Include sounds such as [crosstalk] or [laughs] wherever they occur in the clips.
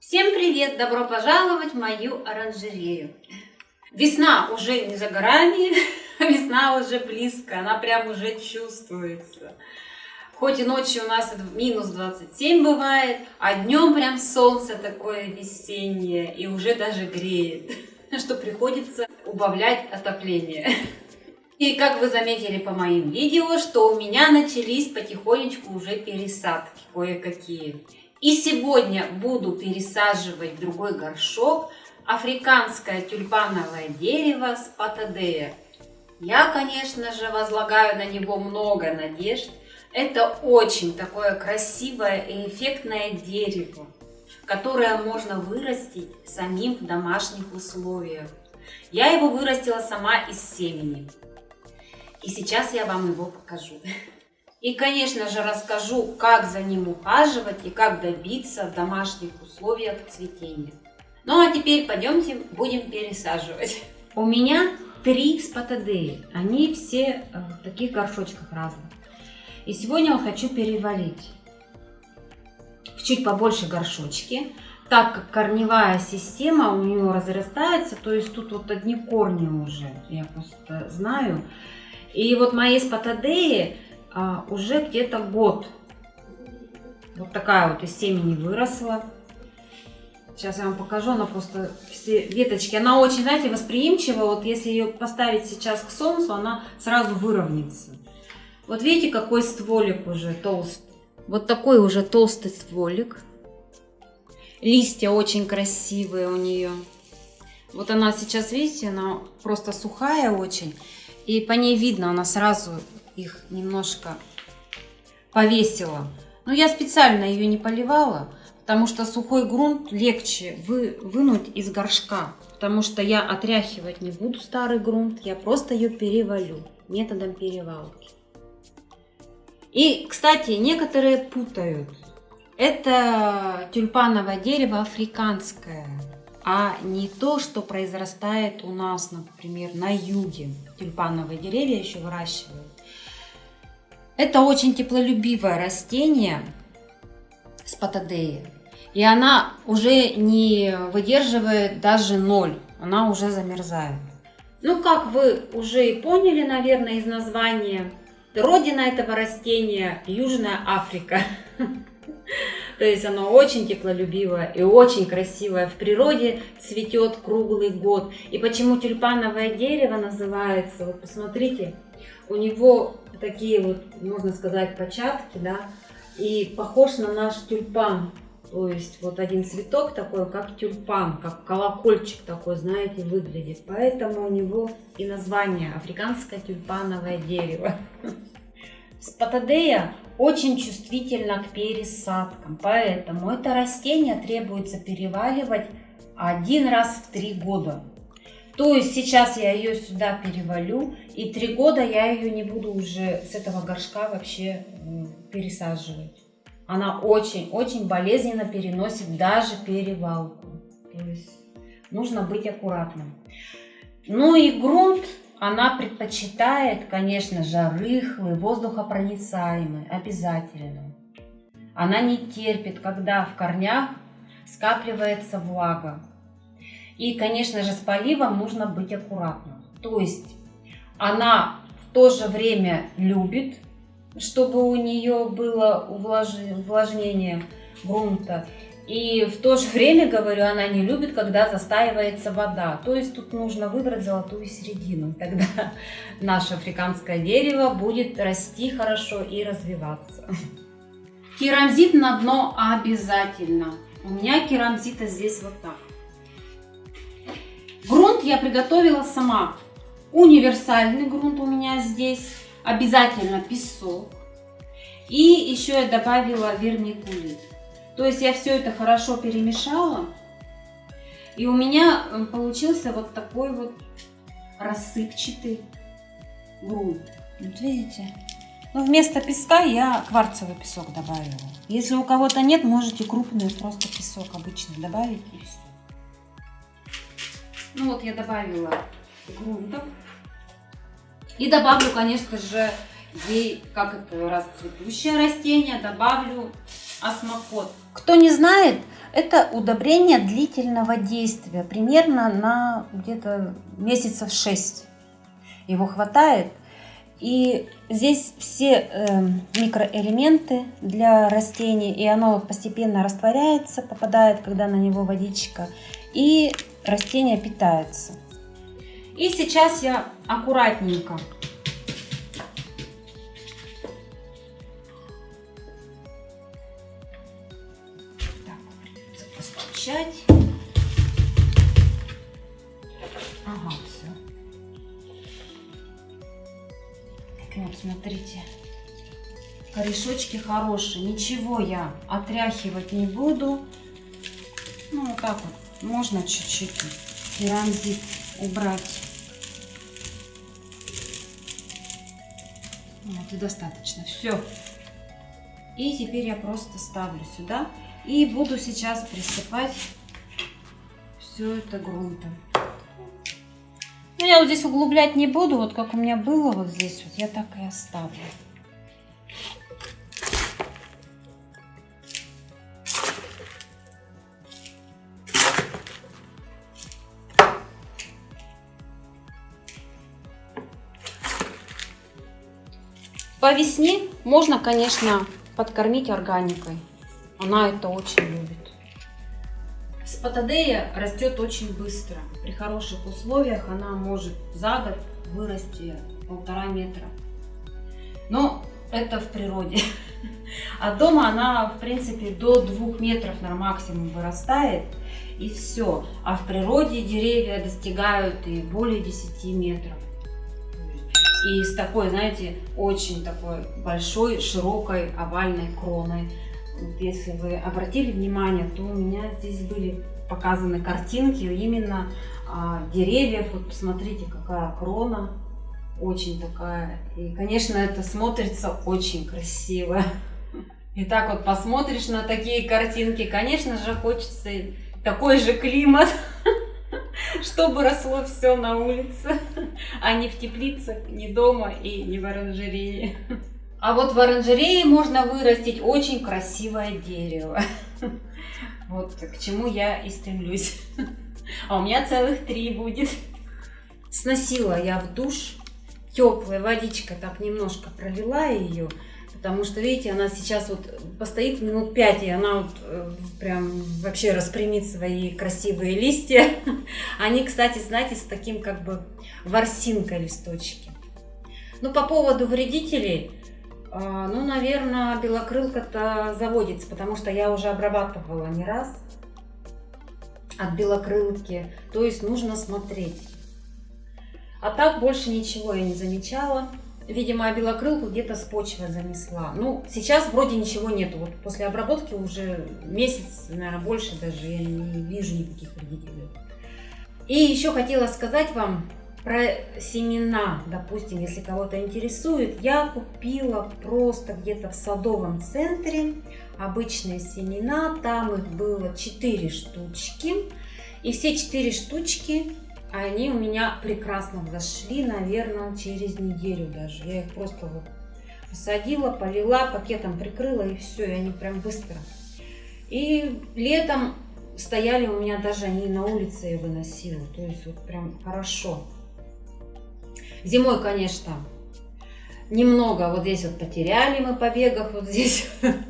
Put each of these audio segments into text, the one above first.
Всем привет! Добро пожаловать в мою оранжерею. Весна уже не за горами, [laughs] весна уже близко, она прям уже чувствуется. Хоть и ночью у нас минус 27 бывает, а днем прям солнце такое весеннее и уже даже греет, [laughs] что приходится убавлять отопление. И как вы заметили по моим видео, что у меня начались потихонечку уже пересадки кое-какие. И сегодня буду пересаживать в другой горшок африканское тюльпановое дерево с патадея. Я, конечно же, возлагаю на него много надежд. Это очень такое красивое и эффектное дерево, которое можно вырастить самим в домашних условиях. Я его вырастила сама из семени. И сейчас я вам его покажу. [laughs] И, конечно же, расскажу, как за ним ухаживать и как добиться в домашних условиях цветения. Ну а теперь пойдемте будем пересаживать. У меня три спатадеи. Они все в таких горшочках разных. И сегодня я хочу перевалить в чуть побольше горшочки, так как корневая система у нее разрастается, то есть тут вот одни корни уже, я просто знаю. И вот мои спатадеи а, уже где-то год. Вот такая вот из семени выросла. Сейчас я вам покажу, она просто все веточки, она очень, знаете, восприимчива. Вот если ее поставить сейчас к солнцу, она сразу выровняется. Вот видите, какой стволик уже толстый. Вот такой уже толстый стволик. Листья очень красивые у нее. Вот она сейчас, видите, она просто сухая очень. И по ней видно, она сразу их немножко повесила. Но я специально ее не поливала, потому что сухой грунт легче вы, вынуть из горшка. Потому что я отряхивать не буду старый грунт, я просто ее перевалю методом перевалки. И, кстати, некоторые путают. Это тюльпановое дерево африканское, а не то, что произрастает у нас, например, на юге. Тюльпановые деревья еще выращивают. Это очень теплолюбивое растение с патадеи. И она уже не выдерживает даже ноль. Она уже замерзает. Ну, как вы уже и поняли, наверное, из названия, родина этого растения – Южная Африка. [laughs] То есть оно очень теплолюбивое и очень красивое. В природе цветет круглый год. И почему тюльпановое дерево называется? Вот посмотрите, у него такие вот, можно сказать, початки, да, и похож на наш тюльпан. То есть вот один цветок такой, как тюльпан, как колокольчик такой, знаете, выглядит. Поэтому у него и название африканское тюльпановое дерево. Спатадея очень чувствительна к пересадкам, поэтому это растение требуется переваливать один раз в три года. То есть сейчас я ее сюда перевалю, и три года я ее не буду уже с этого горшка вообще пересаживать. Она очень-очень болезненно переносит даже перевалку. То есть нужно быть аккуратным. Ну и грунт она предпочитает, конечно же, рыхлый, воздухопроницаемый, обязательно. Она не терпит, когда в корнях скапливается влага. И, конечно же, с поливом нужно быть аккуратным. То есть она в то же время любит, чтобы у нее было увлажнение грунта. И в то же время, говорю, она не любит, когда застаивается вода. То есть тут нужно выбрать золотую середину. [laughs] Тогда наше африканское дерево будет расти хорошо и развиваться. Керамзит на дно обязательно. У меня керамзита здесь вот так. Грунт я приготовила сама. Универсальный грунт у меня здесь. Обязательно песок. И еще я добавила вермикулит. То есть я все это хорошо перемешала. И у меня э, получился вот такой вот рассыпчатый грунт. Вот видите? Но вместо песка я кварцевый песок добавила. Если у кого-то нет, можете крупный просто песок обычный добавить и все. Ну вот я добавила грунтов. И добавлю, конечно же, ей, как это раз цветущее растение, добавлю осмокот. Кто не знает, Это удобрение длительного действия, примерно на где-то месяцев 6. Его хватает. И здесь все э, микроэлементы для растений, и оно постепенно растворяется, попадает, когда на него водичка, и растения питаются. И сейчас я аккуратненько постучать. Ага, все. Вот, смотрите. Корешочки хорошие. Ничего я отряхивать не буду. Ну, вот так вот. Можно чуть-чуть керамзит убрать. Вот и достаточно. Все. И теперь я просто ставлю сюда и буду сейчас присыпать все это грунтом. Ну, я вот здесь углублять не буду, вот как у меня было вот здесь, вот я так и оставлю. Весне можно, конечно, подкормить органикой. Она это очень любит. Спатадея растет очень быстро. При хороших условиях она может за год вырасти полтора метра. Но это в природе. [laughs] А дома она, в принципе, до двух метров на максимум вырастает. И все. А в природе деревья достигают и более 10 метров. И с такой, знаете, очень такой большой, широкой овальной кроной если вы обратили внимание, то у меня здесь были показаны картинки именно а, деревьев. Вот посмотрите, какая крона, очень такая. И, конечно, это смотрится очень красиво. И так вот посмотришь на такие картинки, конечно же, хочется такой же климат, чтобы росло все на улице, [laughs] а не в теплицах, не дома и не в оранжерее. А вот в оранжерее можно вырастить очень красивое дерево. [laughs] Вот к чему я и стремлюсь. [laughs] А у меня целых три будет. Сносила я в душ. Теплая водичка так немножко пролила ее. Потому что, видите, она сейчас вот постоит минут пять, и она вот э, прям вообще распрямит свои красивые листья. [laughs] Они, кстати, знаете, с таким как бы ворсинкой листочки. Ну, по поводу вредителей, а, ну, наверное, белокрылка-то заводится, потому что я уже обрабатывала не раз от белокрылки. То есть нужно смотреть. А так больше ничего я не замечала. Видимо, белокрылку где-то с почвы занесла. Ну, сейчас вроде ничего нету. Вот после обработки уже месяц, наверное, больше даже я не вижу никаких вредителей. И еще хотела сказать вам, про семена, допустим, если кого-то интересует, я купила просто где-то в садовом центре обычные семена. Там их было 4 штучки. И все 4 штучки, они у меня прекрасно взошли, наверное, через неделю даже. Я их просто вот посадила, полила, пакетом прикрыла и все, и они прям быстро. И летом стояли у меня даже они на улице я выносила. То есть вот прям хорошо. Зимой, конечно, немного вот здесь вот потеряли мы побегах, вот здесь [laughs]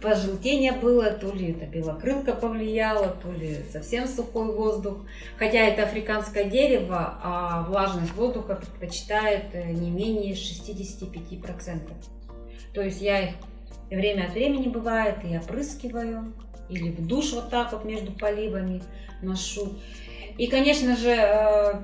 пожелтение было, то ли это белокрылка повлияла, то ли совсем сухой воздух. Хотя это африканское дерево, а влажность воздуха предпочитает э, не менее 65%. То есть я их время от времени бывает и опрыскиваю, или в душ вот так вот между поливами ношу. И, конечно же, э,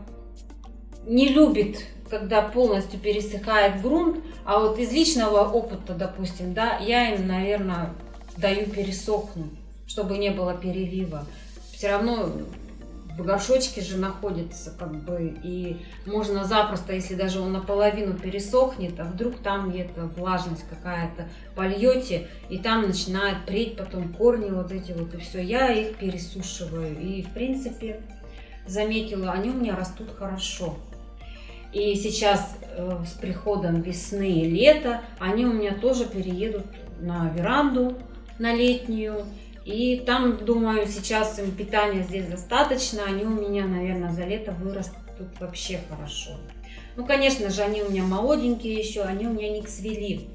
не любит, когда полностью пересыхает грунт, а вот из личного опыта, допустим, да, я им, наверное, даю пересохнуть, чтобы не было перелива. Все равно в горшочке же находится, как бы, и можно запросто, если даже он наполовину пересохнет, а вдруг там где-то влажность какая-то польете, и там начинает преть потом корни вот эти вот, и все, я их пересушиваю, и, в принципе, заметила, они у меня растут хорошо. И сейчас э, с приходом весны и лета они у меня тоже переедут на веранду, на летнюю. И там, думаю, сейчас им питания здесь достаточно. Они у меня, наверное, за лето вырастут вообще хорошо. Ну, конечно же, они у меня молоденькие еще, они у меня не цвели.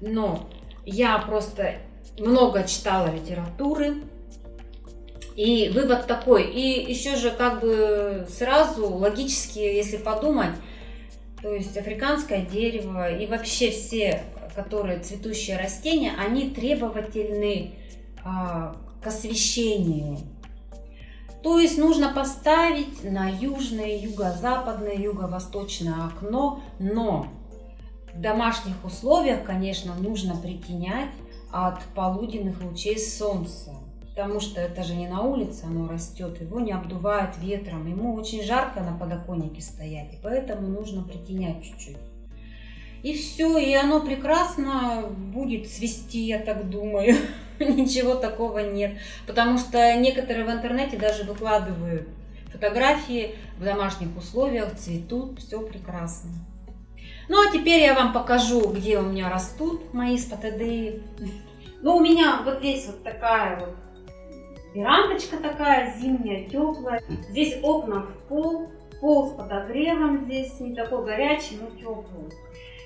Но я просто много читала литературы. И вывод такой. И еще же как бы сразу логически, если подумать, то есть африканское дерево и вообще все, которые цветущие растения, они требовательны а, к освещению. То есть нужно поставить на южное, юго-западное, юго-восточное окно, но в домашних условиях, конечно, нужно притенять от полуденных лучей солнца. Потому что это же не на улице оно растет, его не обдувает ветром, ему очень жарко на подоконнике стоять, и поэтому нужно притенять чуть-чуть. И все, и оно прекрасно будет цвести, я так думаю. [laughs] Ничего такого нет. Потому что некоторые в интернете даже выкладывают фотографии в домашних условиях, цветут, все прекрасно. Ну а теперь я вам покажу, где у меня растут мои спатадеи. Ну у меня вот здесь вот такая вот верандочка такая зимняя, теплая. Здесь окна в пол, пол с подогревом здесь, не такой горячий, но теплый.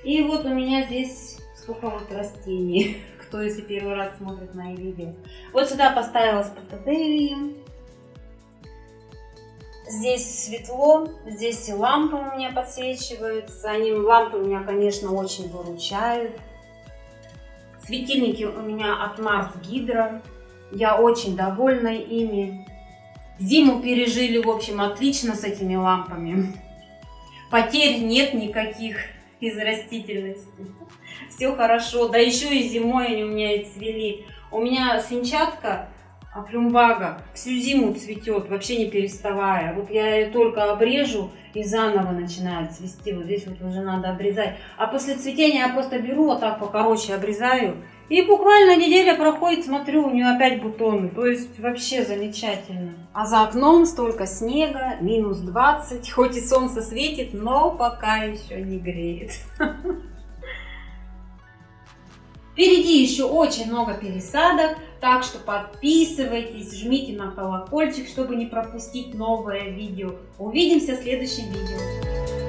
И вот у меня здесь сколько вот растений, [laughs] кто если первый раз смотрит мои видео. Вот сюда поставила спатаделии. Здесь светло, здесь и лампы у меня подсвечиваются. Они, лампы у меня, конечно, очень выручают. Светильники у меня от Mars Hydro. Я очень довольна ими. Зиму пережили, в общем, отлично с этими лампами. Потерь нет никаких из растительности. Все хорошо. Да еще и зимой они у меня и цвели. У меня свинчатка плюмбага всю зиму цветет, вообще не переставая. Вот я ее только обрежу и заново начинает цвести. Вот здесь вот уже надо обрезать. А после цветения я просто беру вот так покороче обрезаю. И буквально неделя проходит, смотрю, у нее опять бутоны. То есть вообще замечательно. А за окном столько снега, минус 20. Хоть и солнце светит, но пока еще не греет. [laughs] Впереди еще очень много пересадок, так что подписывайтесь, жмите на колокольчик, чтобы не пропустить новое видео. Увидимся в следующем видео.